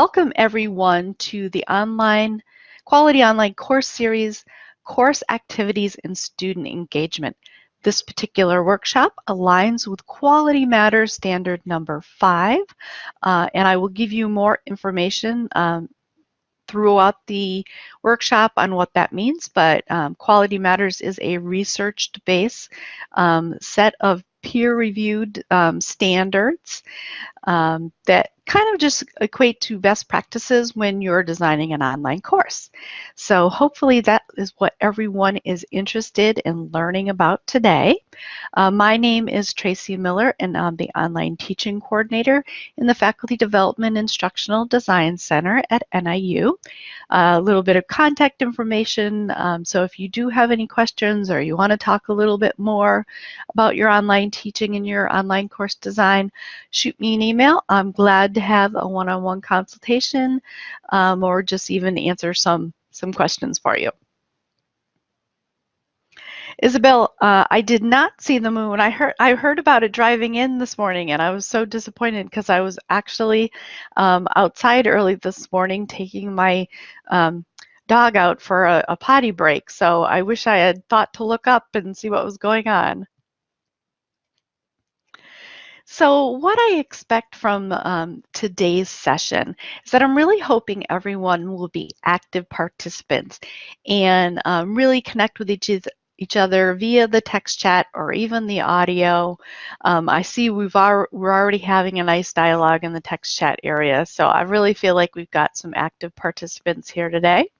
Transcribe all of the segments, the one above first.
Welcome everyone to the online Quality Online course series, Course Activities and Student Engagement. This particular workshop aligns with Quality Matters Standard number five, uh, and I will give you more information um, throughout the workshop on what that means, but um, Quality Matters is a researched base um, set of peer-reviewed um, standards um, that kind of just equate to best practices when you're designing an online course. So hopefully that is what everyone is interested in learning about today. Uh, my name is Tracy Miller and I'm the online teaching coordinator in the Faculty Development Instructional Design Center at NIU. A little bit of contact information. Um, so if you do have any questions or you want to talk a little bit more about your online teaching and your online course design, shoot me an email. I'm glad to have a one-on-one -on -one consultation um, or just even answer some, some questions for you. Isabel, uh, I did not see the moon. I heard I heard about it driving in this morning, and I was so disappointed because I was actually um, outside early this morning taking my um, dog out for a, a potty break. So I wish I had thought to look up and see what was going on. So what I expect from um, today's session is that I'm really hoping everyone will be active participants and um, really connect with each, each other via the text chat or even the audio. Um, I see we've al we're already having a nice dialogue in the text chat area, so I really feel like we've got some active participants here today.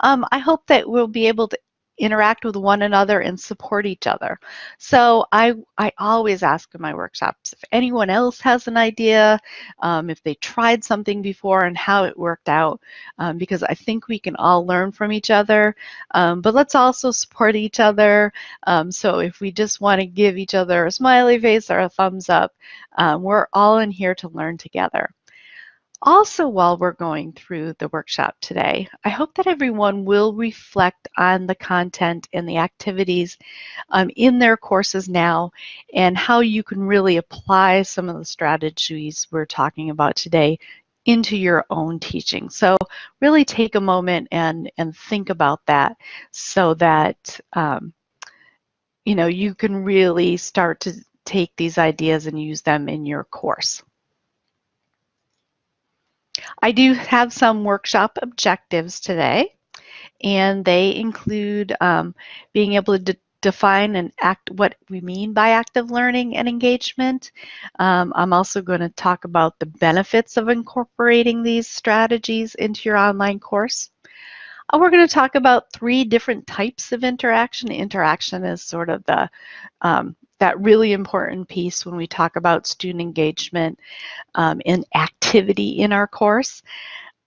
Um, I hope that we'll be able to interact with one another and support each other. So I, I always ask in my workshops if anyone else has an idea, um, if they tried something before and how it worked out, um, because I think we can all learn from each other, um, but let's also support each other. Um, so if we just want to give each other a smiley face or a thumbs up, um, we're all in here to learn together. Also, while we're going through the workshop today, I hope that everyone will reflect on the content and the activities um, in their courses now and how you can really apply some of the strategies we're talking about today into your own teaching. So really take a moment and, and think about that so that um, you know you can really start to take these ideas and use them in your course. I do have some workshop objectives today, and they include um, being able to define and act what we mean by active learning and engagement. Um, I'm also going to talk about the benefits of incorporating these strategies into your online course. Uh, we're going to talk about three different types of interaction. Interaction is sort of the um, that really important piece when we talk about student engagement um, and activity in our course.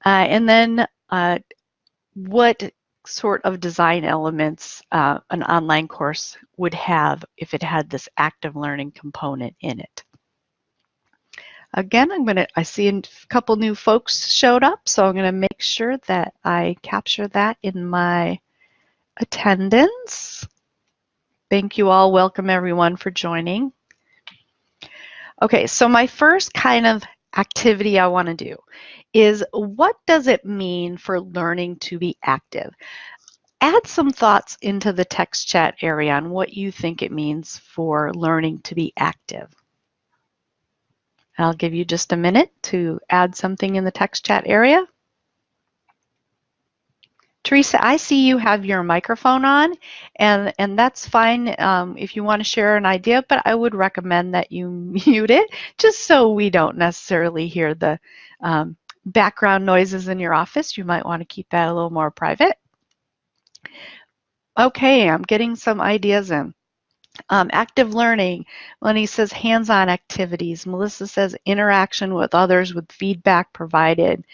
Uh, and then uh, what sort of design elements uh, an online course would have if it had this active learning component in it. Again, I'm going to, I see a couple new folks showed up, so I'm going to make sure that I capture that in my attendance. Thank you all. Welcome everyone for joining. Okay, so my first kind of activity I want to do is what does it mean for learning to be active? Add some thoughts into the text chat area on what you think it means for learning to be active. I'll give you just a minute to add something in the text chat area. Teresa, I see you have your microphone on, and, and that's fine um, if you want to share an idea, but I would recommend that you mute it just so we don't necessarily hear the um, background noises in your office. You might want to keep that a little more private. Okay, I'm getting some ideas in. Um, active learning, Lenny says hands-on activities. Melissa says interaction with others with feedback provided.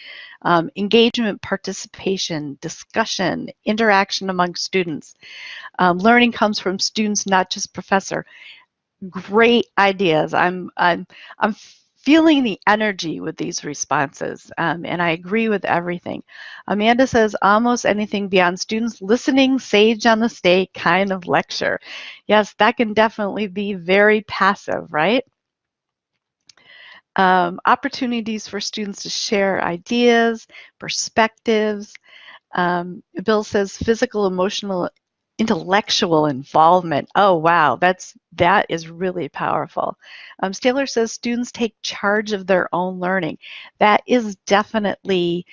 Um, engagement, participation, discussion, interaction among students. Um, learning comes from students, not just professor. Great ideas. I'm, I'm, I'm feeling the energy with these responses, um, and I agree with everything. Amanda says almost anything beyond students listening sage on the stage kind of lecture. Yes, that can definitely be very passive, right? Um, opportunities for students to share ideas, perspectives. Um, Bill says physical, emotional, intellectual involvement. Oh, wow, that's that is really powerful. Um, Staler says students take charge of their own learning. That is definitely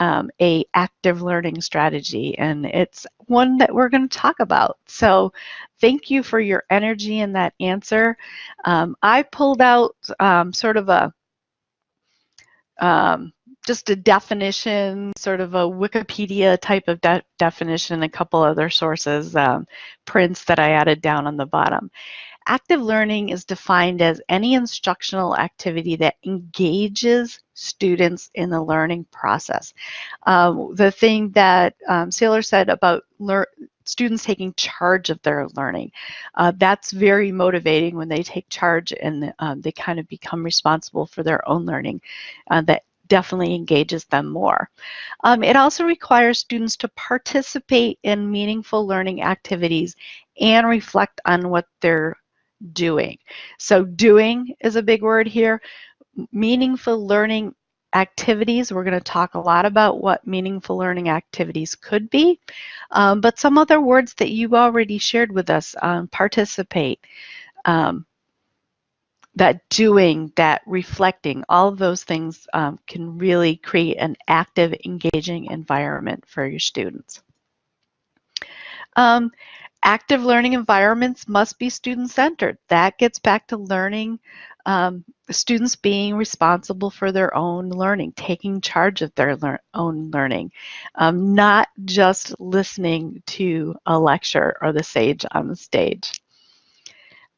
um, a active learning strategy, and it's one that we're going to talk about. So, thank you for your energy in that answer. Um, I pulled out um, sort of a um, just a definition, sort of a Wikipedia type of de definition, a couple other sources, um, prints that I added down on the bottom. Active learning is defined as any instructional activity that engages students in the learning process. Um, the thing that um, Saylor said about students taking charge of their learning, uh, that's very motivating when they take charge and um, they kind of become responsible for their own learning. Uh, that definitely engages them more. Um, it also requires students to participate in meaningful learning activities and reflect on what they're doing. So doing is a big word here. Meaningful learning activities, we're going to talk a lot about what meaningful learning activities could be, um, but some other words that you already shared with us, um, participate, um, that doing, that reflecting, all of those things um, can really create an active, engaging environment for your students. Um, active learning environments must be student-centered. That gets back to learning, um, students being responsible for their own learning, taking charge of their lear own learning, um, not just listening to a lecture or the sage on the stage.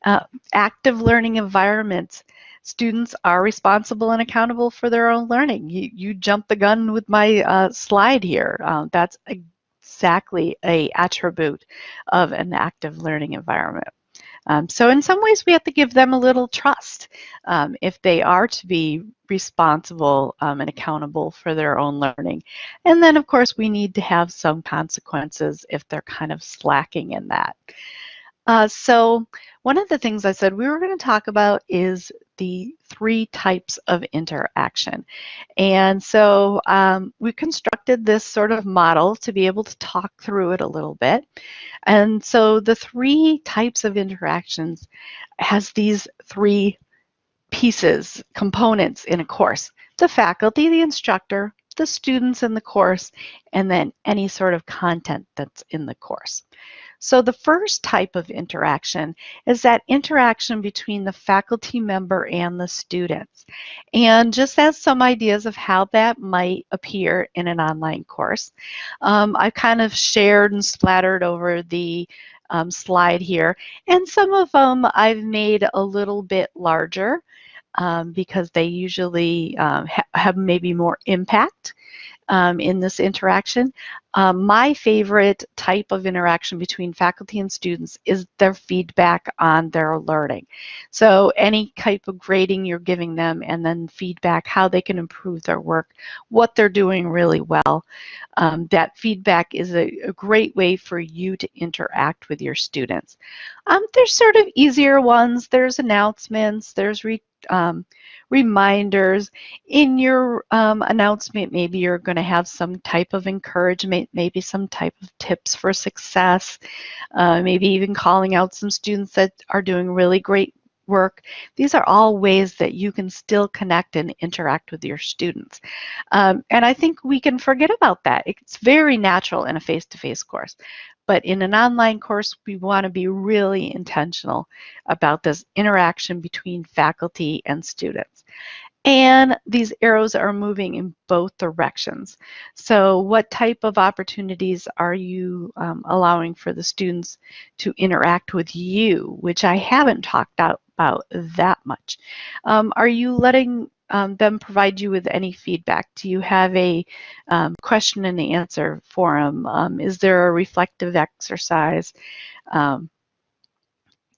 Uh, active learning environments. Students are responsible and accountable for their own learning. You, you jumped the gun with my uh, slide here. Uh, that's exactly a attribute of an active learning environment. Um, so in some ways we have to give them a little trust um, if they are to be responsible um, and accountable for their own learning. And then of course we need to have some consequences if they're kind of slacking in that. Uh, so one of the things I said we were going to talk about is the three types of interaction. And so um, we constructed this sort of model to be able to talk through it a little bit. And so the three types of interactions has these three pieces, components in a course. The faculty, the instructor, the students in the course, and then any sort of content that's in the course. So the first type of interaction is that interaction between the faculty member and the students. And just as some ideas of how that might appear in an online course, um, I've kind of shared and splattered over the um, slide here. And some of them I've made a little bit larger um, because they usually um, ha have maybe more impact um, in this interaction. Um, my favorite type of interaction between faculty and students is their feedback on their learning. So any type of grading you're giving them and then feedback, how they can improve their work, what they're doing really well. Um, that feedback is a, a, great way for you to interact with your students. Um, there's sort of easier ones. There's announcements, there's re, um, reminders. In your um, announcement, maybe you're going to have some type of encouragement, maybe some type of tips for success, uh, maybe even calling out some students that are doing really great work. These are all ways that you can still connect and interact with your students. Um, and I think we can forget about that. It's very natural in a face-to-face -face course. But in an online course, we want to be really intentional about this interaction between faculty and students. And these arrows are moving in both directions. So what type of opportunities are you um, allowing for the students to interact with you, which I haven't talked about that much. Um, are you letting um, them provide you with any feedback? Do you have a um, question and answer forum? Um, is there a reflective exercise? Um,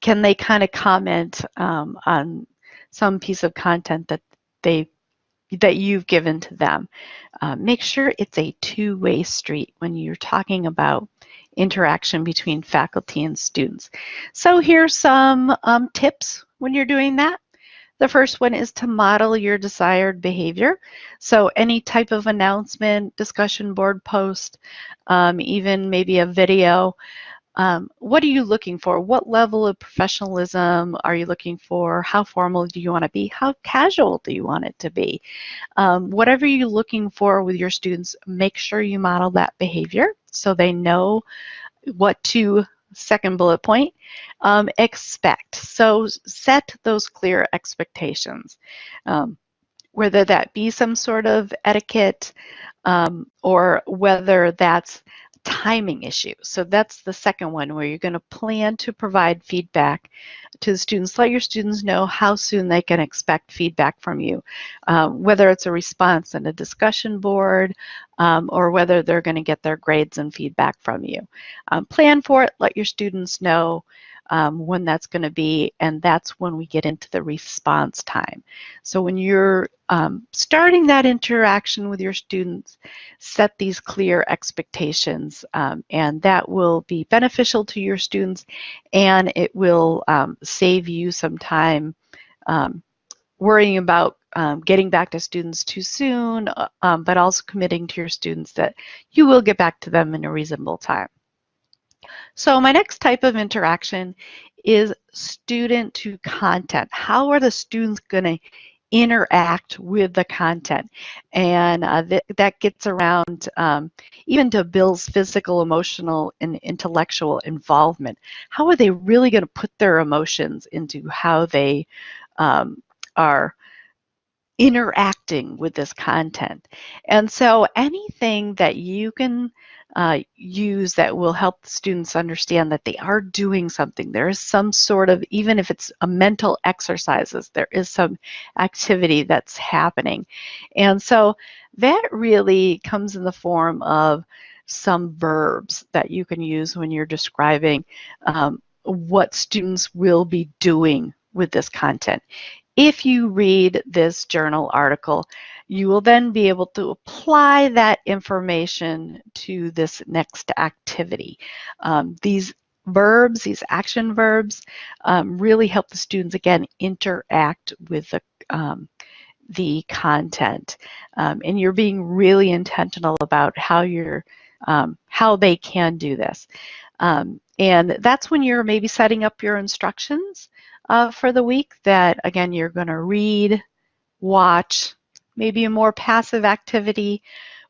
can they kind of comment um, on some piece of content that they that you've given to them? Uh, make sure it's a two-way street when you're talking about interaction between faculty and students. So here's some um, tips when you're doing that. The first one is to model your desired behavior. So any type of announcement, discussion board post, um, even maybe a video, um, what are you looking for? What level of professionalism are you looking for? How formal do you want to be? How casual do you want it to be? Um, whatever you're looking for with your students, make sure you model that behavior so they know what to, second bullet point, um, expect. So set those clear expectations. Um, whether that be some sort of etiquette um, or whether that's timing issue. So that's the second one where you're going to plan to provide feedback to the students. Let your students know how soon they can expect feedback from you, um, whether it's a response in a discussion board um, or whether they're going to get their grades and feedback from you. Um, plan for it. Let your students know um, when that's going to be, and that's when we get into the response time. So when you're um, starting that interaction with your students, set these clear expectations, um, and that will be beneficial to your students, and it will um, save you some time um, worrying about um, getting back to students too soon, uh, um, but also committing to your students that you will get back to them in a reasonable time. So my next type of interaction is student to content. How are the students going to interact with the content? And uh, th that gets around um, even to Bill's physical, emotional, and intellectual involvement. How are they really going to put their emotions into how they um, are interacting with this content? And so anything that you can uh, use that will help students understand that they are doing something. There is some sort of, even if it's a mental exercises, there is some activity that's happening. And so that really comes in the form of some verbs that you can use when you're describing um, what students will be doing with this content. If you read this journal article, you will then be able to apply that information to this next activity. Um, these verbs, these action verbs, um, really help the students, again, interact with the, um, the content. Um, and you're being really intentional about how you're, um, how they can do this. Um, and that's when you're maybe setting up your instructions uh, for the week that, again, you're going to read, watch, maybe a more passive activity.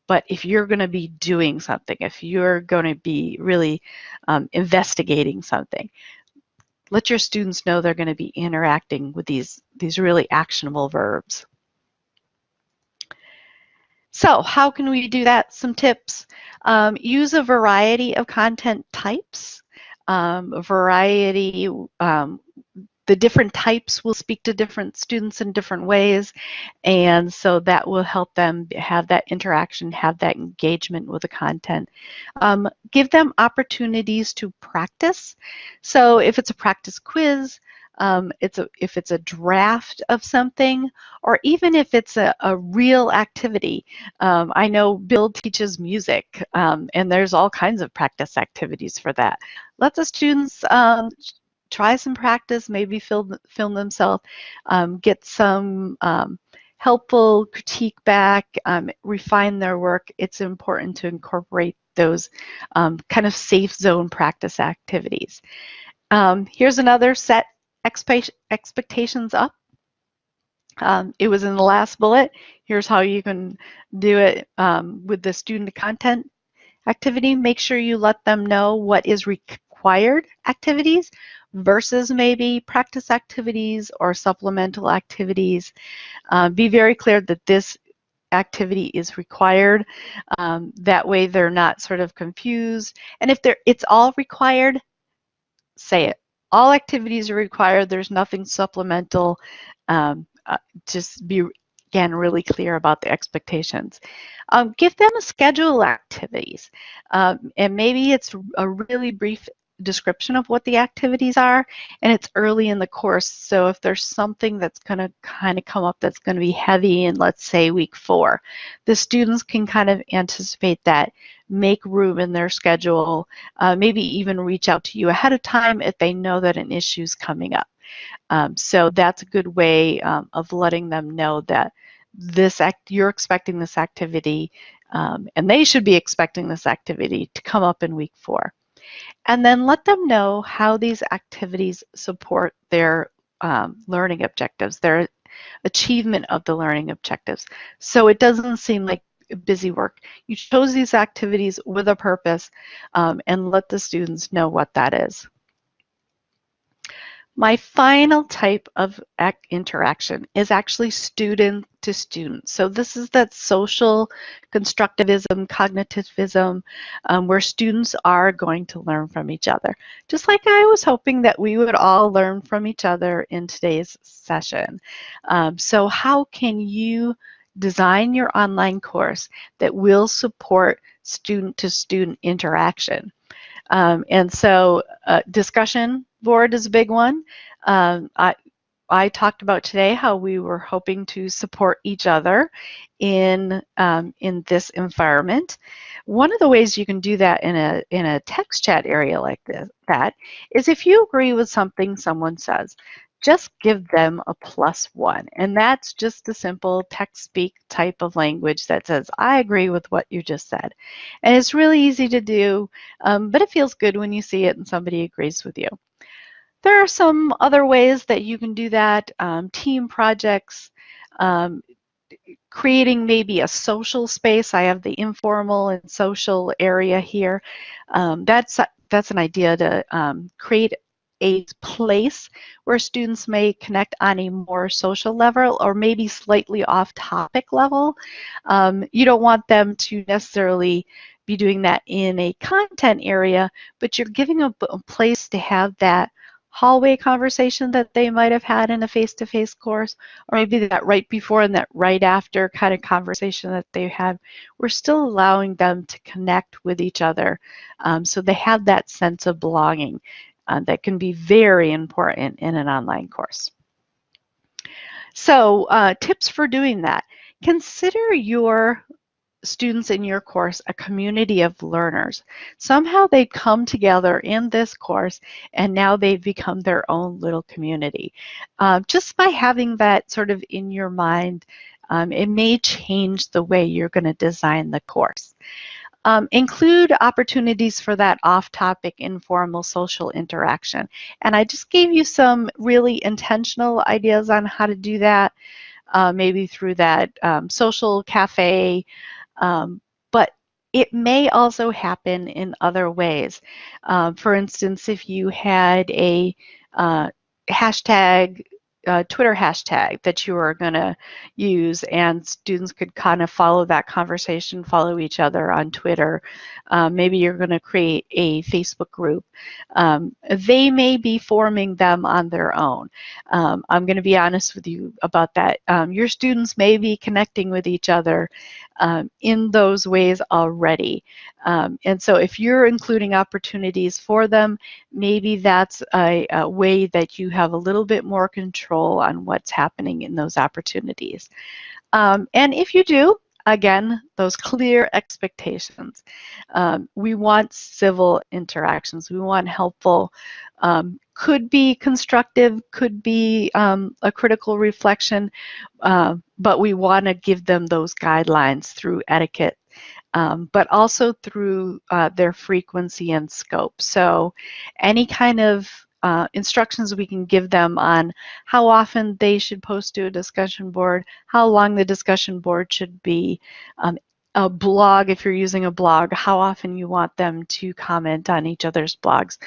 But if you're going to be doing something, if you're going to be really um, investigating something, let your students know they're going to be interacting with these, these really actionable verbs. So how can we do that? Some tips. Um, use a variety of content types. Um, variety um, the different types will speak to different students in different ways. And so that will help them have that interaction, have that engagement with the content. Um, give them opportunities to practice. So if it's a practice quiz, um, it's a, if it's a draft of something, or even if it's a, a real activity. Um, I know Bill teaches music, um, and there's all kinds of practice activities for that. Let the students um, try some practice, maybe film, film themselves, um, get some um, helpful critique back, um, refine their work. It's important to incorporate those um, kind of safe zone practice activities. Um, here's another set expectations up. Um, it was in the last bullet. Here's how you can do it with the student content activity. Make sure you let them know what is required activities versus maybe practice activities or supplemental activities. Uh, be very clear that this activity is required. Um, that way they're not sort of confused. And if they're, it's all required, say it. All activities are required. There's nothing supplemental. Um, uh, just be, again, really clear about the expectations. Um, give them a schedule activities. Um, and maybe it's a really brief description of what the activities are and it's early in the course so if there's something that's going to kind of come up that's going to be heavy in let's say week four the students can kind of anticipate that make room in their schedule uh, maybe even reach out to you ahead of time if they know that an issue is coming up Um, so that's a good way um, of letting them know that this act you're expecting this activity um, and they should be expecting this activity to come up in week four. And then let them know how these activities support their um, learning objectives, their achievement of the learning objectives. So it doesn't seem like busy work. You chose these activities with a purpose um, and let the students know what that is. My final type of interaction is actually student to student. So this is that social constructivism, cognitivism, um, where students are going to learn from each other. Just like I was hoping that we would all learn from each other in today's session. Um, so how can you design your online course that will support student to student interaction? Um, and so uh, discussion board is a big one. Um, I, I talked about today how we were hoping to support each other in um, in this environment. One of the ways you can do that in a in a text chat area like this, that is if you agree with something someone says, just give them a plus one. And that's just a simple text speak type of language that says, I agree with what you just said. And it's really easy to do, um, but it feels good when you see it and somebody agrees with you. There are some other ways that you can do that, um, team projects, um, creating maybe a social space. I have the informal and social area here. Um, that's, that's an idea to um, create a place where students may connect on a more social level or maybe slightly off topic level. Um, you don't want them to necessarily be doing that in a content area, but you're giving a, a place to have that hallway conversation that they might have had in a face-to-face -face course, or maybe that right before and that right after kind of conversation that they had, we're still allowing them to connect with each other um, so they have that sense of belonging uh, that can be very important in an online course. So uh, tips for doing that. Consider your students in your course a community of learners. Somehow they come together in this course and now they've become their own little community. Uh, just by having that sort of in your mind, um, it may change the way you're going to design the course. Um, include opportunities for that off-topic informal social interaction. And I just gave you some really intentional ideas on how to do that, uh, maybe through that um, social cafe, um, but it may also happen in other ways. Uh, for instance, if you had a uh, hashtag uh, Twitter hashtag that you are going to use, and students could kind of follow that conversation, follow each other on Twitter. Um, maybe you're going to create a Facebook group. Um, they may be forming them on their own. Um, I'm going to be honest with you about that. Um, your students may be connecting with each other um, in those ways already. Um, and so if you're including opportunities for them, maybe that's a, a, way that you have a little bit more control on what's happening in those opportunities. Um, and if you do, again, those clear expectations. Um, we want civil interactions. We want helpful, um, could be constructive, could be um, a critical reflection, uh, but we want to give them those guidelines through etiquette um, but also through uh, their frequency and scope. So any kind of uh, instructions we can give them on how often they should post to a discussion board, how long the discussion board should be, um, a blog, if you're using a blog, how often you want them to comment on each other's blogs.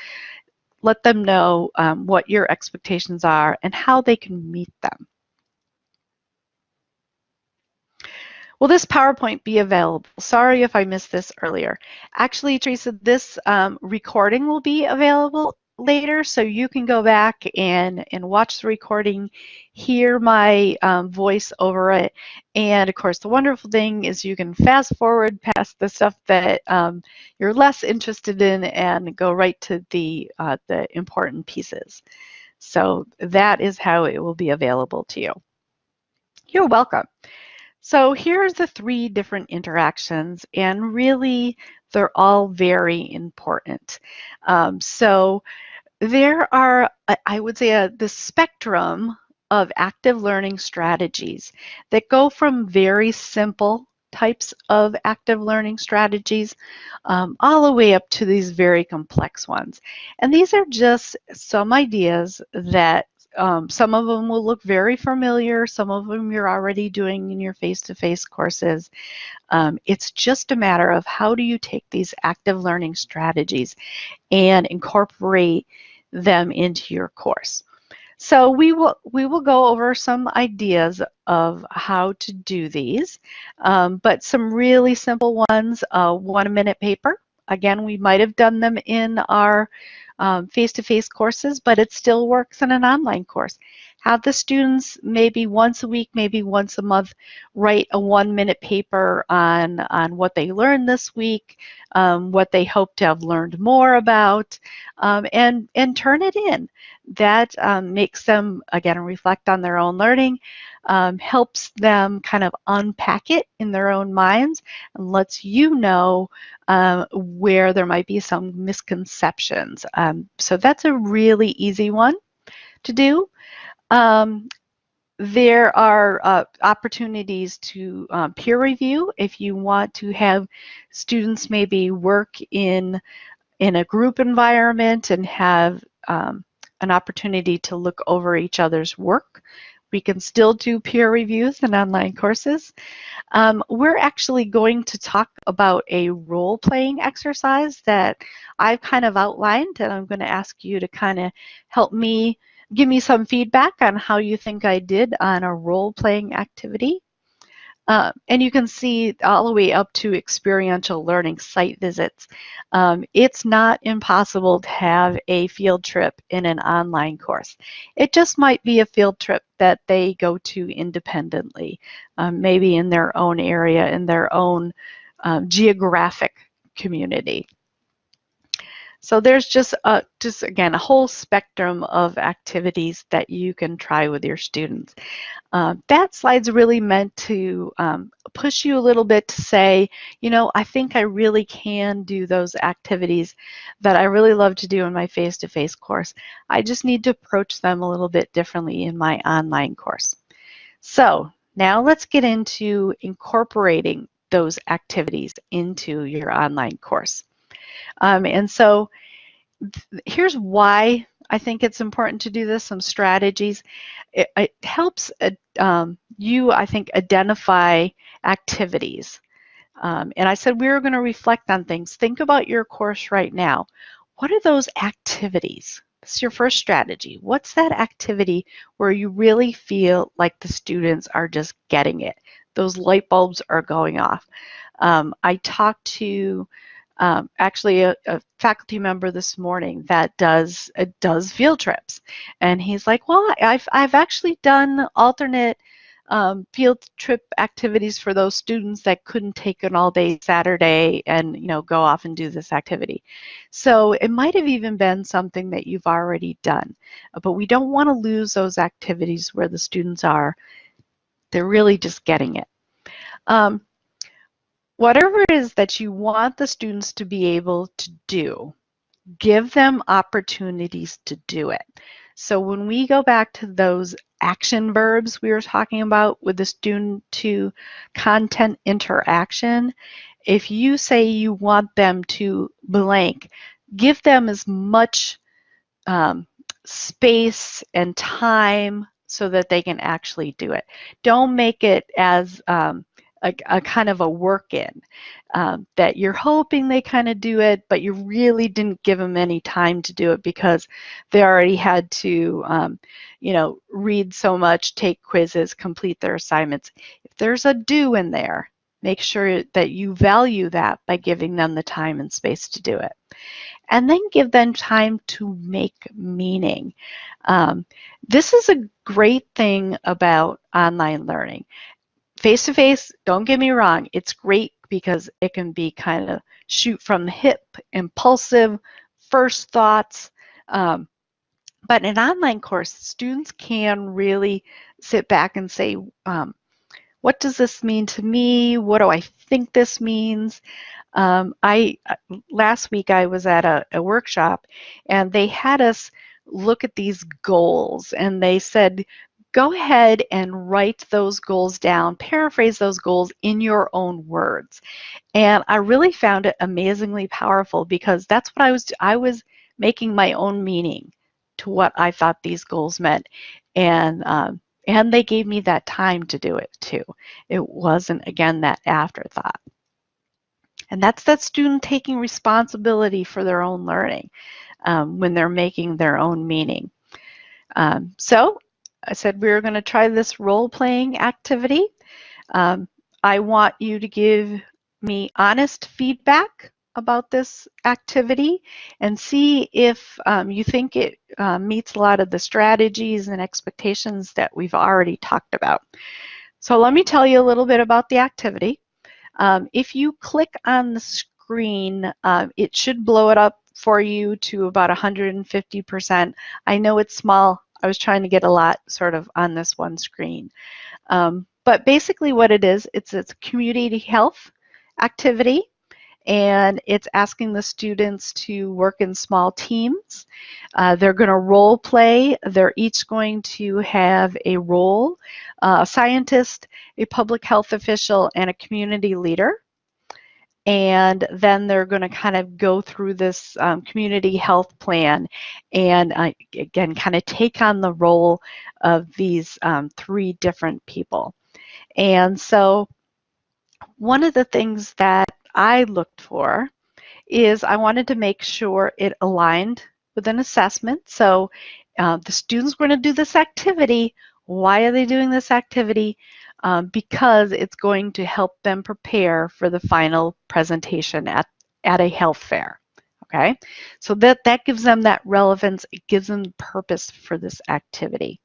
Let them know um, what your expectations are and how they can meet them. Will this PowerPoint be available? Sorry if I missed this earlier. Actually, Teresa, this um, recording will be available later, so you can go back and, and watch the recording, hear my um, voice over it. And of course, the wonderful thing is you can fast forward past the stuff that um, you're less interested in and go right to the, uh, the important pieces. So that is how it will be available to you. You're welcome. So here's the three different interactions, and really they're all very important. Um, so there are, I would say, a, the spectrum of active learning strategies that go from very simple types of active learning strategies um, all the way up to these very complex ones. And these are just some ideas that um, some of them will look very familiar. Some of them you're already doing in your face-to-face -face courses. Um, it's just a matter of how do you take these active learning strategies and incorporate them into your course. So we will we will go over some ideas of how to do these, um, but some really simple ones. Uh, one minute paper. Again, we might have done them in our um, face-to-face -face courses, but it still works in an online course. Have the students maybe once a week, maybe once a month, write a one-minute paper on, on what they learned this week, um, what they hope to have learned more about, um, and, and turn it in. That um, makes them, again, reflect on their own learning, um, helps them kind of unpack it in their own minds, and lets you know um, where there might be some misconceptions. Um, so that's a really easy one to do. Um, there are uh, opportunities to uh, peer review if you want to have students maybe work in in a group environment and have um, an opportunity to look over each other's work. We can still do peer reviews in online courses. Um, we're actually going to talk about a role-playing exercise that I've kind of outlined and I'm going to ask you to kind of help me give me some feedback on how you think I did on a role-playing activity. Uh, and you can see all the way up to experiential learning site visits. Um, it's not impossible to have a field trip in an online course. It just might be a field trip that they go to independently, um, maybe in their own area, in their own um, geographic community. So there's just a, just again a whole spectrum of activities that you can try with your students. Uh, that slide's really meant to um, push you a little bit to say, you know, I think I really can do those activities that I really love to do in my face-to-face -face course. I just need to approach them a little bit differently in my online course. So now let's get into incorporating those activities into your online course. Um, and so here's why I think it's important to do this, some strategies. It, it helps uh, um, you, I think, identify activities. Um, and I said we were going to reflect on things. Think about your course right now. What are those activities? Is your first strategy. What's that activity where you really feel like the students are just getting it? Those light bulbs are going off. Um, I talked to um, actually a, a, faculty member this morning that does uh, does field trips, and he's like, "Well, I've I've actually done alternate um, field trip activities for those students that couldn't take an all-day Saturday and you know go off and do this activity." So it might have even been something that you've already done, but we don't want to lose those activities where the students are they're really just getting it. Um, whatever it is that you want the students to be able to do, give them opportunities to do it. So when we go back to those action verbs we were talking about with the student to content interaction, if you say you want them to blank, give them as much um, space and time so that they can actually do it. Don't make it as um, a, a kind of a work in um, that you're hoping they kind of do it, but you really didn't give them any time to do it because they already had to, um, you know, read so much, take quizzes, complete their assignments. If there's a do in there, make sure that you value that by giving them the time and space to do it. And then give them time to make meaning. Um, this is a great thing about online learning face to face, don't get me wrong, it's great because it can be kind of shoot from the hip, impulsive, first thoughts. Um, but in an online course, students can really sit back and say, um, what does this mean to me? What do I think this means? Um, I uh, last week I was at a, a workshop and they had us look at these goals and they said go ahead and write those goals down, paraphrase those goals in your own words. And I really found it amazingly powerful because that's what I was I was making my own meaning to what I thought these goals meant. And um, and they gave me that time to do it too. It wasn't again that afterthought. And that's that student taking responsibility for their own learning um, when they're making their own meaning. Um, so I said we are going to try this role-playing activity. Um, I want you to give me honest feedback about this activity and see if um, you think it uh, meets a lot of the strategies and expectations that we've already talked about. So let me tell you a little bit about the activity. Um, if you click on the screen, uh, it should blow it up for you to about 150%. I know it's small. I was trying to get a lot sort of on this one screen. Um, but basically what it is, it's, it's a community health activity and it's asking the students to work in small teams. Uh, they're going to role play. They're each going to have a role, uh, a scientist, a public health official, and a community leader and then they're going to kind of go through this um, community health plan and uh, again kind of take on the role of these um, three different people. And so one of the things that I looked for is I wanted to make sure it aligned with an assessment. So uh, the students were going to do this activity. Why are they doing this activity um, because it's going to help them prepare for the final presentation at, at a health fair. Okay, so that, that gives them that relevance, it gives them purpose for this activity.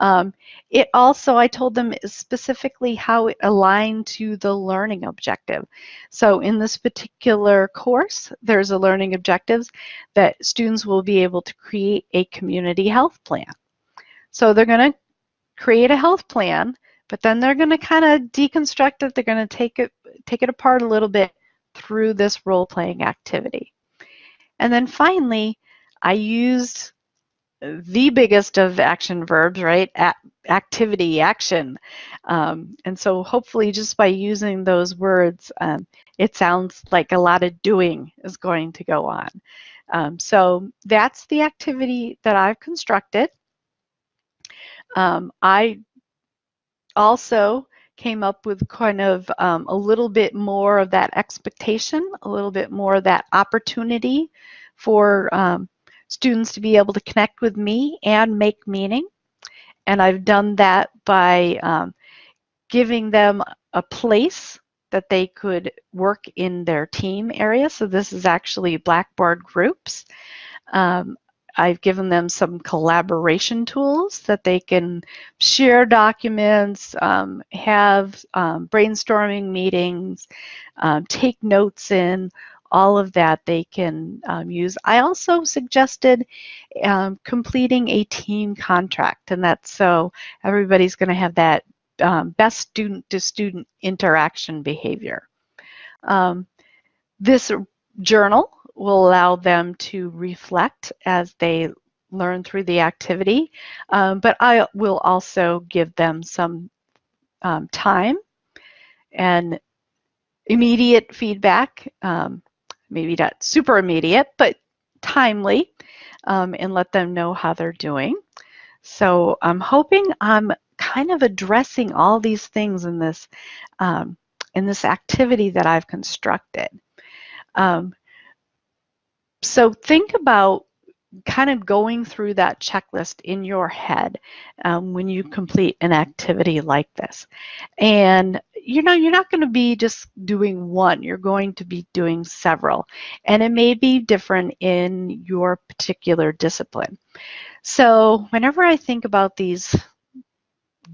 Um, it also, I told them specifically how it aligned to the learning objective. So in this particular course, there's a learning objectives that students will be able to create a community health plan. So they're going to create a health plan but then they're going to kind of deconstruct it. They're going to take it, take it apart a little bit through this role-playing activity. And then finally, I used the biggest of action verbs, right? A activity, action. Um, and so hopefully just by using those words, um, it sounds like a lot of doing is going to go on. Um, so that's the activity that I've constructed. Um, I also came up with kind of um, a little bit more of that expectation, a little bit more of that opportunity for um, students to be able to connect with me and make meaning. And I've done that by um, giving them a place that they could work in their team area. So this is actually Blackboard groups. Um, I've given them some collaboration tools that they can share documents, um, have um, brainstorming meetings, um, take notes in, all of that they can um, use. I also suggested um, completing a team contract, and that's so everybody's going to have that um, best student-to-student -student interaction behavior. this journal will allow them to reflect as they learn through the activity, um, but I will also give them some um, time and immediate feedback, um, maybe not super immediate, but timely, um, and let them know how they're doing. So I'm hoping I'm kind of addressing all these things in this um, in this activity that I've constructed. Um, so think about kind of going through that checklist in your head um, when you complete an activity like this. And you know, you're not going to be just doing one, you're going to be doing several. And it may be different in your particular discipline. So whenever I think about these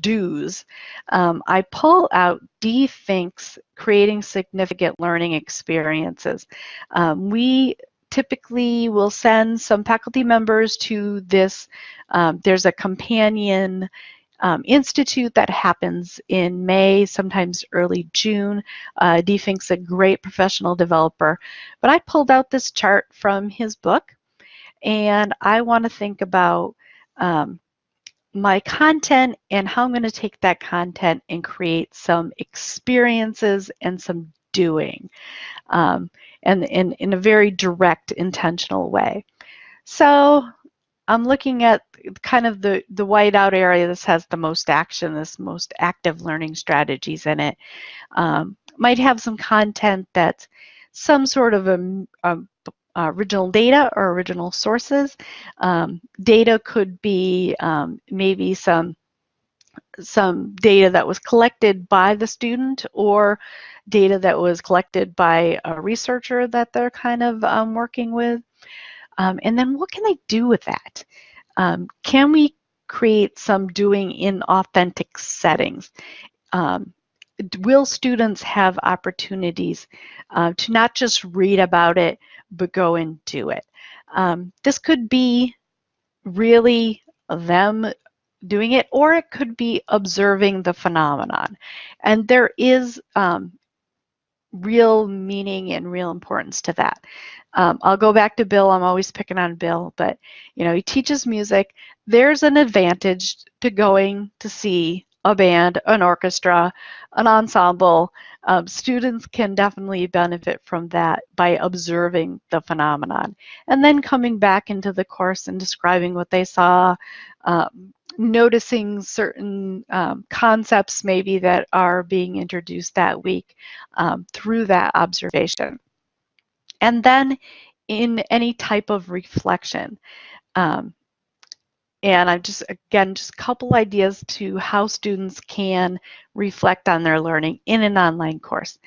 do's, um, I pull out D. Fink's Creating Significant Learning Experiences. Um, we typically will send some faculty members to this. Um, there's a companion um, Institute that happens in May, sometimes early June. Uh, D. Fink's a great professional developer. But I pulled out this chart from his book, and I want to think about um, my content and how I'm going to take that content and create some experiences and some doing um, and in, in a very direct, intentional way. So I'm looking at kind of the, the whiteout area. This has the most action, this most active learning strategies in it. Um, might have some content that's some sort of a, a original data or original sources. Um, data could be um, maybe some some data that was collected by the student or data that was collected by a researcher that they're kind of um, working with. Um, and then what can they do with that? Um, can we create some doing in authentic settings? Um, will students have opportunities uh, to not just read about it, but go and do it? Um, this could be really them doing it, or it could be observing the phenomenon. And there is um, real meaning and real importance to that. Um, I'll go back to Bill. I'm always picking on Bill, but you know, he teaches music. There's an advantage to going to see a band, an orchestra, an ensemble. Um, students can definitely benefit from that by observing the phenomenon and then coming back into the course and describing what they saw, um, noticing certain um, concepts maybe that are being introduced that week um, through that observation. And then in any type of reflection. Um, and I'm just, again, just a couple ideas to how students can reflect on their learning in an online course.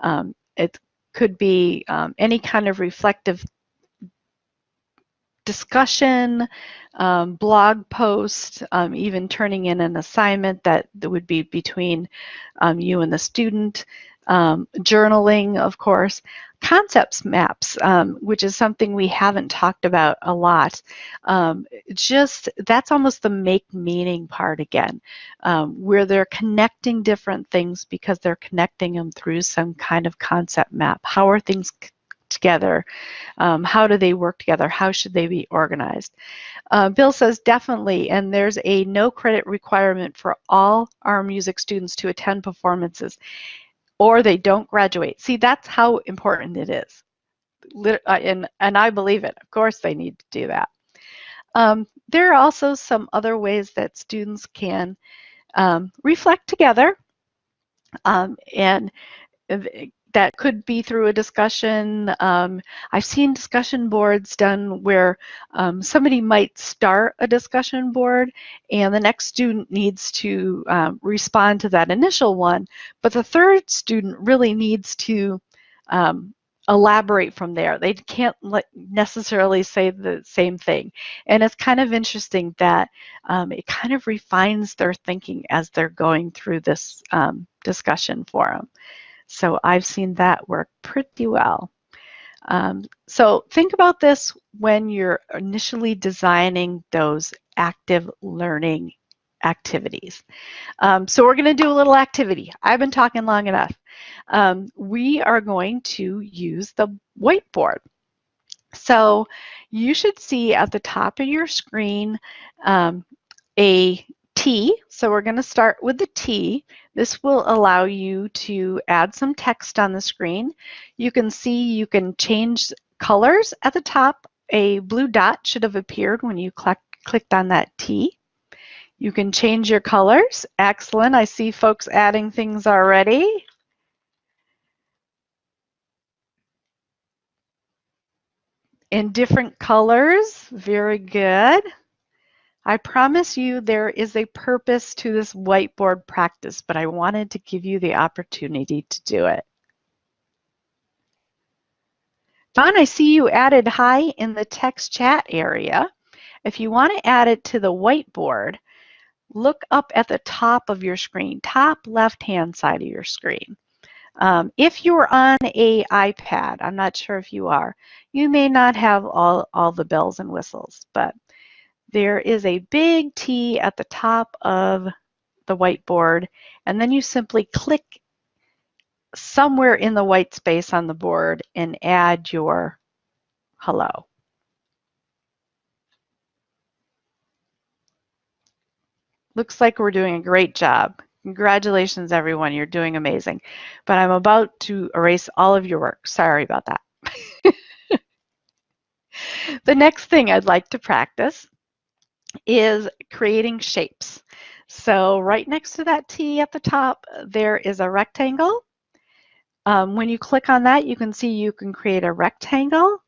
Um, it could be um, any kind of reflective discussion, um, blog post, um, even turning in an assignment that, that would be between um, you and the student, um, journaling, of course, concepts maps, um, which is something we haven't talked about a lot. Um, just that's almost the make meaning part again, where they're connecting different things because they're connecting them through some kind of concept map. How are things together? Um, how do they work together? How should they be organized? Uh, Bill says definitely, and there's a no credit requirement for all our music students to attend performances or they don't graduate. See, that's how important it is. Uh, and, and I believe it. Of course they need to do that. Um, there are also some other ways that students can um, reflect together um, and that could be through a discussion. Um, I've seen discussion boards done where um, somebody might start a discussion board and the next student needs to um, respond to that initial one, but the third student really needs to um, elaborate from there. They can't necessarily say the same thing. And it's kind of interesting that um, it kind of refines their thinking as they're going through this um, discussion forum. So I've seen that work pretty well. Um, so think about this when you're initially designing those active learning activities. Um, so we're going to do a little activity. I've been talking long enough. Um, we are going to use the whiteboard. So you should see at the top of your screen um, a T. So we're going to start with the T. This will allow you to add some text on the screen. You can see you can change colors at the top. A blue dot should have appeared when you cl clicked on that T. You can change your colors. Excellent. I see folks adding things already. In different colors. Very good. I promise you there is a purpose to this whiteboard practice, but I wanted to give you the opportunity to do it. Don, I see you added hi in the text chat area. If you want to add it to the whiteboard, look up at the top of your screen, top left-hand side of your screen. Um, if you're on a iPad, I'm not sure if you are, you may not have all, all the bells and whistles, but there is a big T at the top of the whiteboard, and then you simply click somewhere in the white space on the board and add your hello. Looks like we're doing a great job. Congratulations, everyone. You're doing amazing. But I'm about to erase all of your work. Sorry about that. the next thing I'd like to practice is creating shapes. So right next to that T at the top, there is a rectangle. Um, when you click on that, you can see you can create a rectangle,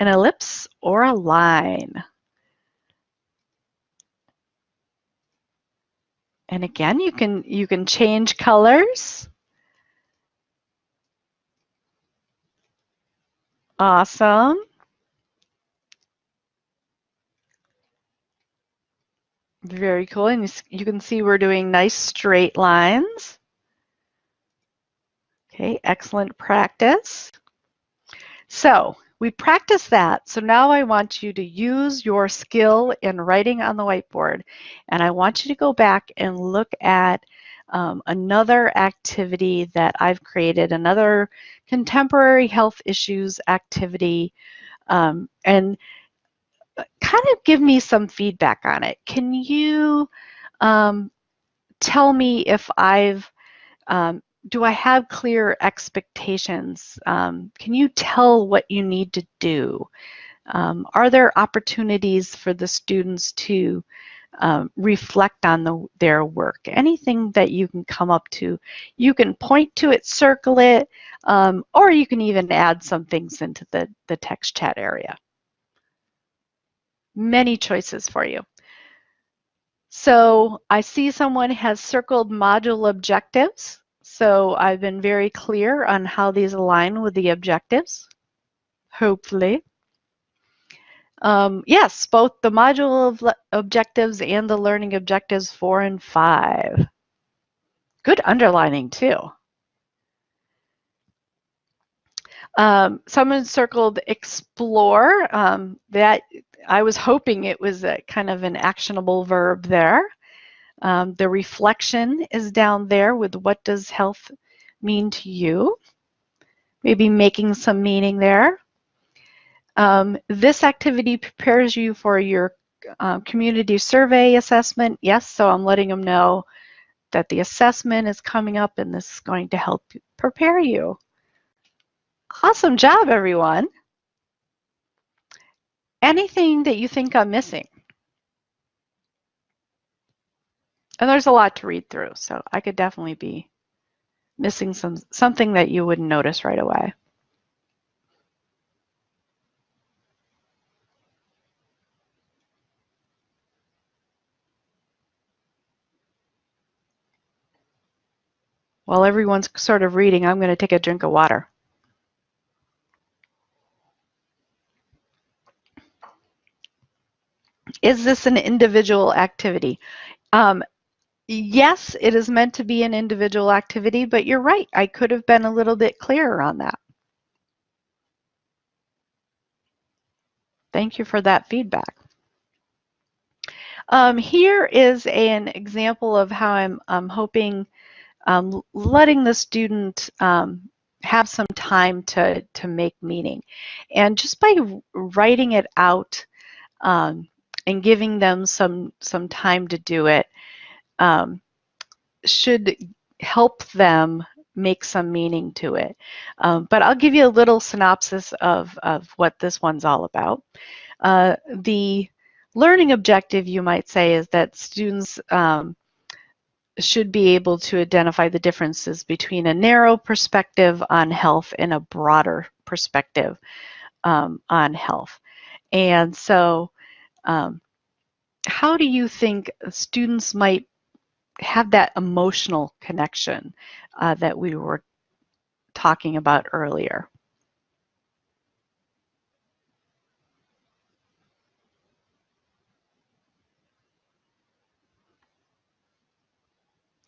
an ellipse, or a line. And again, you can, you can change colors. Awesome. Very cool. And you can see we're doing nice straight lines. Okay, excellent practice. So we practiced that. So now I want you to use your skill in writing on the whiteboard. And I want you to go back and look at um, another activity that I've created, another contemporary health issues activity. Um, and kind of give me some feedback on it. Can you um, tell me if I've, um, do I have clear expectations? Um, can you tell what you need to do? Um, are there opportunities for the students to um, reflect on the, their work? Anything that you can come up to. You can point to it, circle it, um, or you can even add some things into the, the text chat area many choices for you. So I see someone has circled module objectives. So I've been very clear on how these align with the objectives, hopefully. Um, yes, both the module objectives and the learning objectives four and five. Good underlining too. Um, someone circled explore. Um, that I was hoping it was a kind of an actionable verb there. Um, the reflection is down there with what does health mean to you? Maybe making some meaning there. Um, this activity prepares you for your uh, community survey assessment. Yes, so I'm letting them know that the assessment is coming up and this is going to help prepare you. Awesome job, everyone. Anything that you think I'm missing? And there's a lot to read through, so I could definitely be missing some something that you wouldn't notice right away. While everyone's sort of reading, I'm going to take a drink of water. Is this an individual activity? Um, yes, it is meant to be an individual activity, but you're right. I could have been a little bit clearer on that. Thank you for that feedback. Um, here is an example of how I'm, I'm hoping um, letting the student um, have some time to, to make meaning. And just by writing it out, um, and giving them some some time to do it um, should help them make some meaning to it. Um, but I'll give you a little synopsis of, of what this one's all about. Uh, the learning objective, you might say, is that students um, should be able to identify the differences between a narrow perspective on health and a broader perspective um, on health. And so um, how do you think students might have that emotional connection uh, that we were talking about earlier?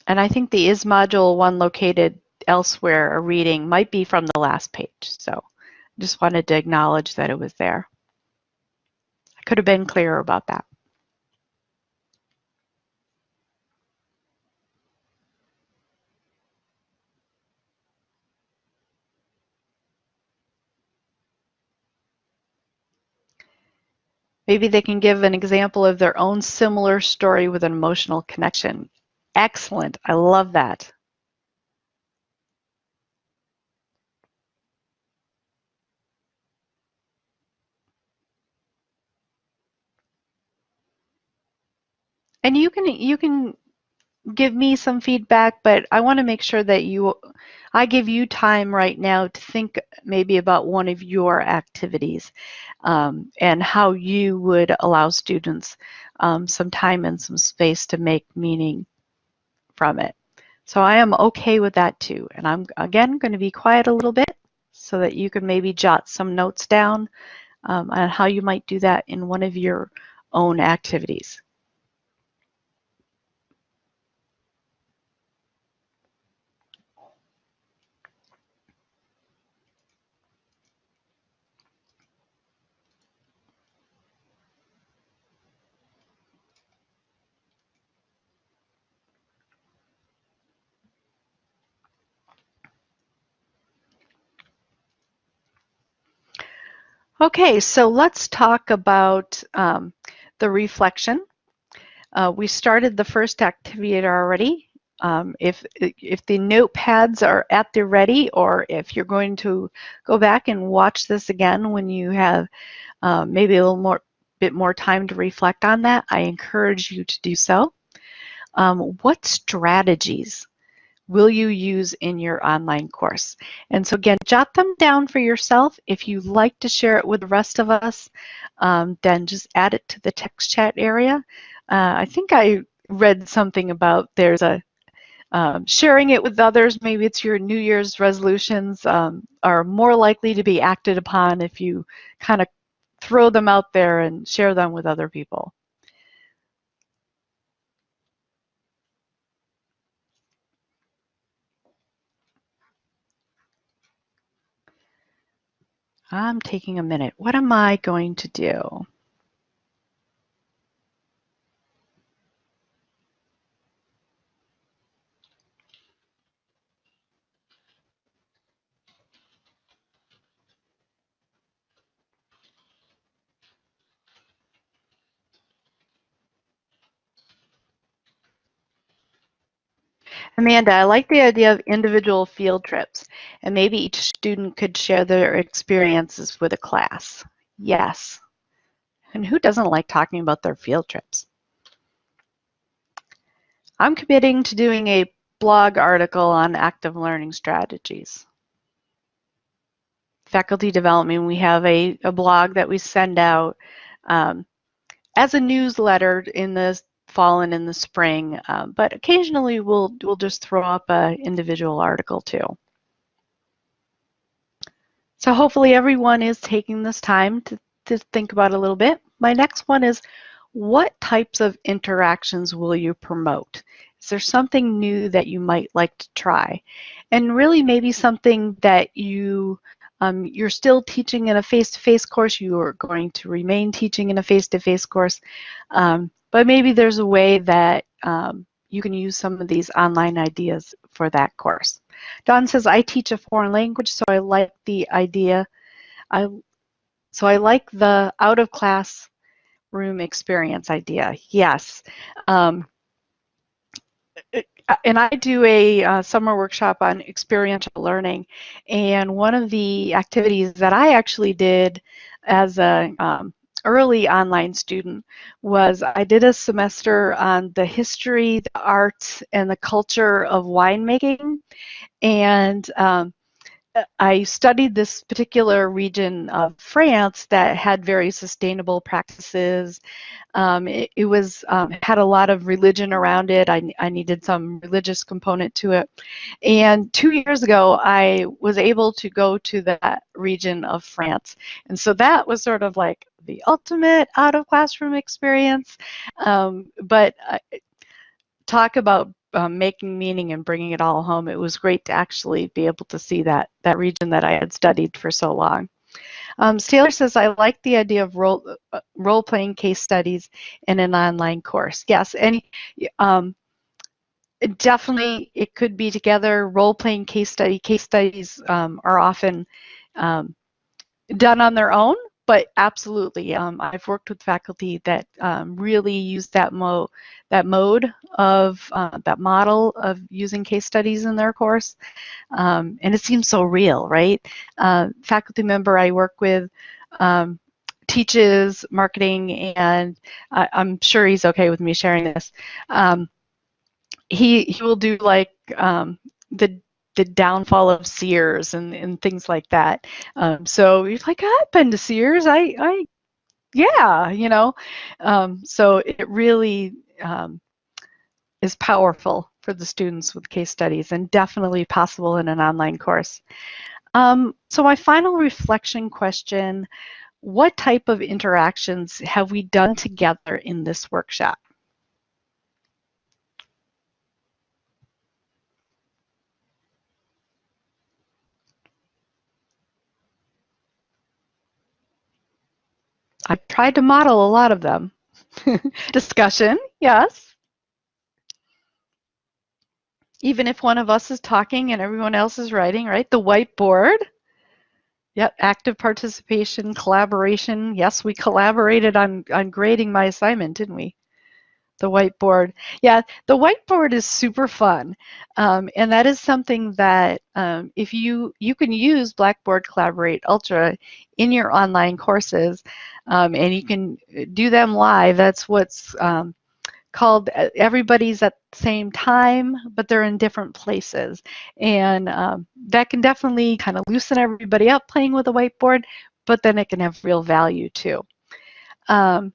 And I think the is module one located elsewhere, a reading, might be from the last page. So just wanted to acknowledge that it was there could have been clearer about that. Maybe they can give an example of their own similar story with an emotional connection. Excellent. I love that. And you can you can give me some feedback, but I want to make sure that you I give you time right now to think maybe about one of your activities um, and how you would allow students um, some time and some space to make meaning from it. So I am okay with that too. And I'm again going to be quiet a little bit so that you can maybe jot some notes down um, on how you might do that in one of your own activities. Okay, so let's talk about um, the reflection. Uh, we started the first activity already. Um, if, if the notepads are at the ready or if you're going to go back and watch this again when you have uh, maybe a little more bit more time to reflect on that, I encourage you to do so. Um, what strategies will you use in your online course? And so again, jot them down for yourself. If you like to share it with the rest of us, um, then just add it to the text chat area. Uh, I think I read something about there's a um, sharing it with others, maybe it's your New Year's resolutions, um, are more likely to be acted upon if you kind of throw them out there and share them with other people. I'm taking a minute. What am I going to do? Amanda, I like the idea of individual field trips, and maybe each student could share their experiences with a class. Yes. And who doesn't like talking about their field trips? I'm committing to doing a blog article on active learning strategies. Faculty development, we have a, a blog that we send out um, as a newsletter in the fall and in the spring, um, but occasionally we'll, we'll just throw up an individual article too. So hopefully everyone is taking this time to, to think about a little bit. My next one is, what types of interactions will you promote? Is there something new that you might like to try? And really maybe something that you um, you're still teaching in a face-to-face -face course, you are going to remain teaching in a face-to-face -face course, um, but maybe there's a way that um, you can use some of these online ideas for that course. Don says, I teach a foreign language, so I like the idea. I, so I like the out of class room experience idea. Yes. Um, and I do a uh, summer workshop on experiential learning, and one of the activities that I actually did as a um, early online student was I did a semester on the history, the arts, and the culture of winemaking. And um, I studied this particular region of France that had very sustainable practices. Um, it, it, was um, had a lot of religion around it. I, I needed some religious component to it. And two years ago, I was able to go to that region of France. And so that was sort of like the ultimate out of classroom experience. Um, but uh, talk about um, making meaning and bringing it all home. It was great to actually be able to see that that region that I had studied for so long. Um, Taylor says, I like the idea of role, uh, role-playing case studies in an online course. Yes, and um, definitely it could be together. Role-playing case study. Case studies um, are often um, done on their own, but absolutely, um, I've worked with faculty that um, really use that mode, that mode of uh, that model of using case studies in their course, um, and it seems so real, right? Uh, faculty member I work with um, teaches marketing, and I, am sure he's okay with me sharing this. Um, he he will do like um, the the downfall of Sears and, and things like that. Um, so you're like, I've been to Sears. I, I yeah, you know. Um, so it really um, is powerful for the students with case studies and definitely possible in an online course. Um, so my final reflection question, what type of interactions have we done together in this workshop? I've tried to model a lot of them. Discussion, yes. Even if one of us is talking and everyone else is writing, right? The whiteboard. Yep, active participation, collaboration. Yes, we collaborated on, on grading my assignment, didn't we? The whiteboard. Yeah, the whiteboard is super fun. Um, and that is something that um, if you, you can use Blackboard Collaborate Ultra in your online courses um, and you can do them live. That's what's um, called uh, everybody's at the same time, but they're in different places. And um, that can definitely kind of loosen everybody up playing with a whiteboard, but then it can have real value too. Um,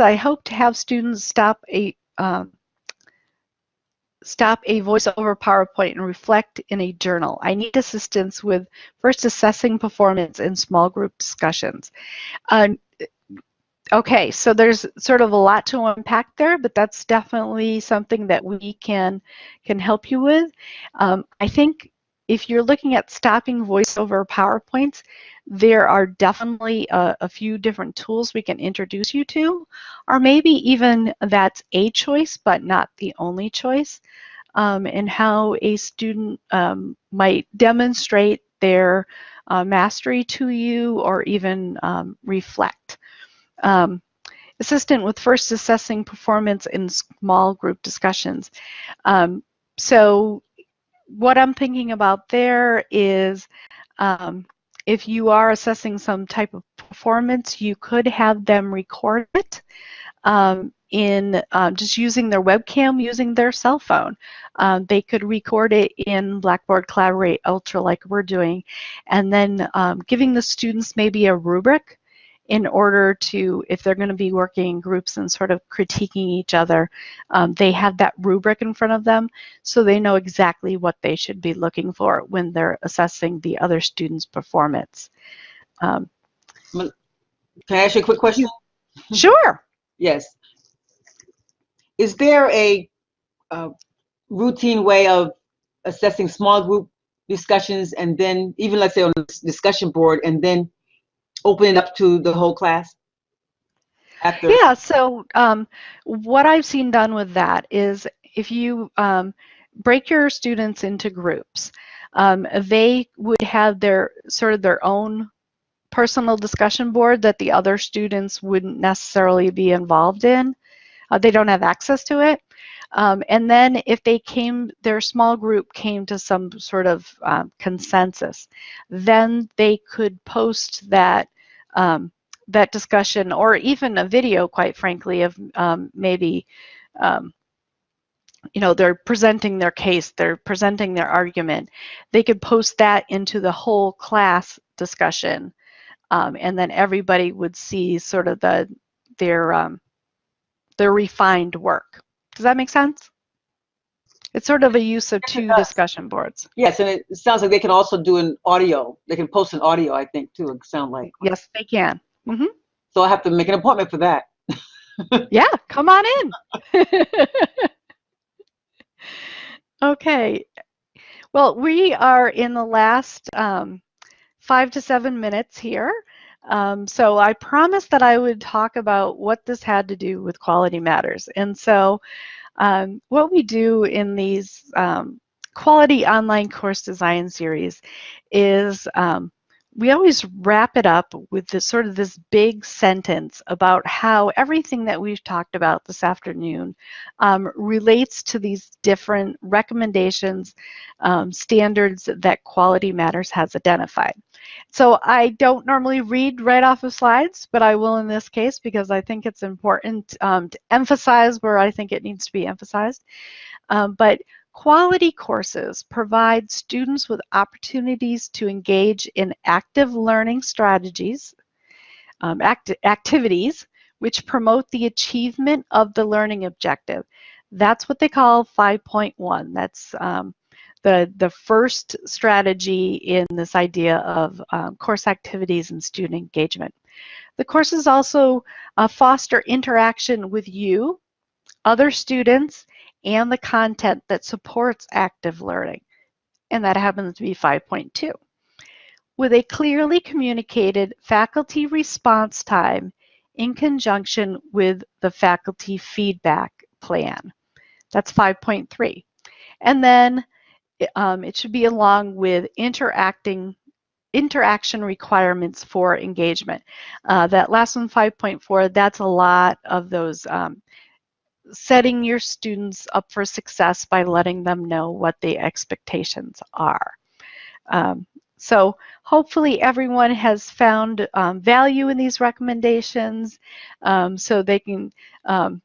I hope to have students stop a um, stop a voiceover PowerPoint and reflect in a journal. I need assistance with first assessing performance in small group discussions. Uh, okay, so there's sort of a lot to unpack there, but that's definitely something that we can can help you with. Um, I think if you're looking at stopping voiceover PowerPoints, there are definitely a, a, few different tools we can introduce you to, or maybe even that's a choice, but not the only choice, um, and how a student um, might demonstrate their uh, mastery to you or even um, reflect. Um, assistant with first assessing performance in small group discussions. Um, so what I'm thinking about there is um, if you are assessing some type of performance, you could have them record it um, in um, just using their webcam, using their cell phone. Um, they could record it in Blackboard Collaborate Ultra like we're doing, and then um, giving the students maybe a rubric in order to, if they're going to be working in groups and sort of critiquing each other, um, they have that rubric in front of them so they know exactly what they should be looking for when they're assessing the other student's performance. Um, Can I ask you a quick question? Sure. yes. Is there a, a routine way of assessing small group discussions and then even let's say on the discussion board and then open it up to the whole class? After? Yeah, so um, what I've seen done with that is if you um, break your students into groups, um, they would have their sort of their own personal discussion board that the other students wouldn't necessarily be involved in. Uh, they don't have access to it. Um, and then if they came, their small group came to some sort of um, consensus, then they could post that um, that discussion or even a video, quite frankly, of um, maybe, um, you know, they're presenting their case, they're presenting their argument. They could post that into the whole class discussion um, and then everybody would see sort of the their um, their refined work. Does that make sense? It's sort of a use of two discussion boards. Yes, and it sounds like they can also do an audio. They can post an audio, I think, too, it sound like. Yes, they can. Mm -hmm. So I have to make an appointment for that. yeah, come on in. okay. Well, we are in the last um, five to seven minutes here. Um, so I promised that I would talk about what this had to do with Quality Matters. And so um, what we do in these um, quality online course design series is um, we always wrap it up with this sort of this big sentence about how everything that we've talked about this afternoon um, relates to these different recommendations, um, standards that Quality Matters has identified. So I don't normally read right off of slides, but I will in this case because I think it's important um, to emphasize where I think it needs to be emphasized. Um, but Quality courses provide students with opportunities to engage in active learning strategies, um, act activities, which promote the achievement of the learning objective. That's what they call 5.1. That's um, the, the first strategy in this idea of um, course activities and student engagement. The courses also uh, foster interaction with you, other students, and the content that supports active learning. And that happens to be 5.2. With a clearly communicated faculty response time in conjunction with the faculty feedback plan. That's 5.3. And then um, it should be along with interacting interaction requirements for engagement. Uh, that last one, 5.4, that's a lot of those um, setting your students up for success by letting them know what the expectations are. Um, so hopefully everyone has found um, value in these recommendations um, so they can um,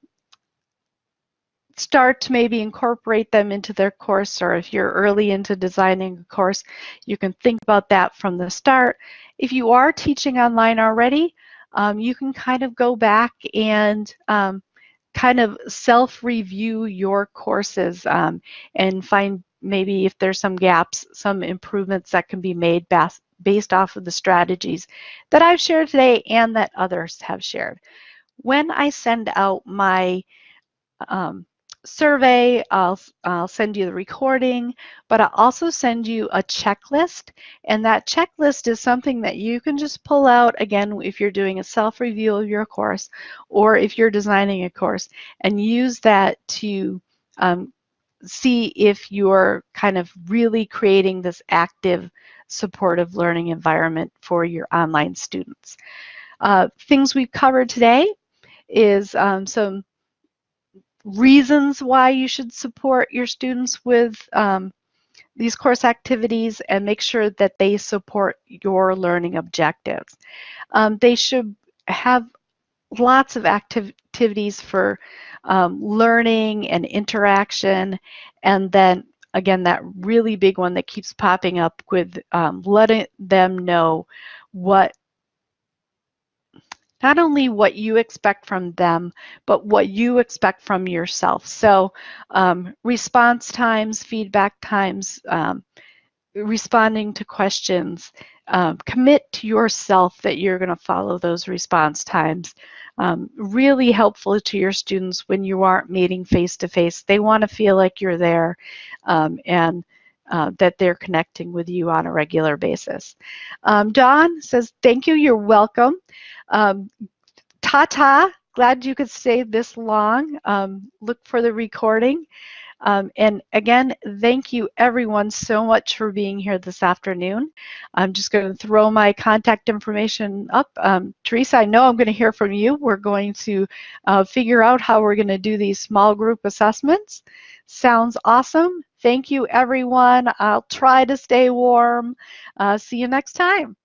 start to maybe incorporate them into their course or if you're early into designing a course, you can think about that from the start. If you are teaching online already, um, you can kind of go back and um, kind of self-review your courses um, and find maybe if there's some gaps, some improvements that can be made based off of the strategies that I've shared today and that others have shared. When I send out my um, survey, I'll, I'll send you the recording, but I'll also send you a checklist. And that checklist is something that you can just pull out, again, if you're doing a self-review of your course or if you're designing a course, and use that to um, see if you're kind of really creating this active, supportive learning environment for your online students. Uh, things we've covered today is um, some reasons why you should support your students with um, these course activities and make sure that they support your learning objectives. Um, they should have lots of activ activities for um, learning and interaction and then again that really big one that keeps popping up with um, letting them know what not only what you expect from them, but what you expect from yourself. So um, response times, feedback times, um, responding to questions, um, commit to yourself that you're going to follow those response times. Um, really helpful to your students when you aren't meeting face to face. They want to feel like you're there um, and uh, that they're connecting with you on a regular basis. Um, Dawn says, thank you, you're welcome. Um, Tata, glad you could stay this long. Um, look for the recording. Um, and again, thank you everyone so much for being here this afternoon. I'm just going to throw my contact information up. Um, Teresa, I know I'm going to hear from you. We're going to uh, figure out how we're going to do these small group assessments. Sounds awesome. Thank you everyone. I'll try to stay warm. Uh, see you next time.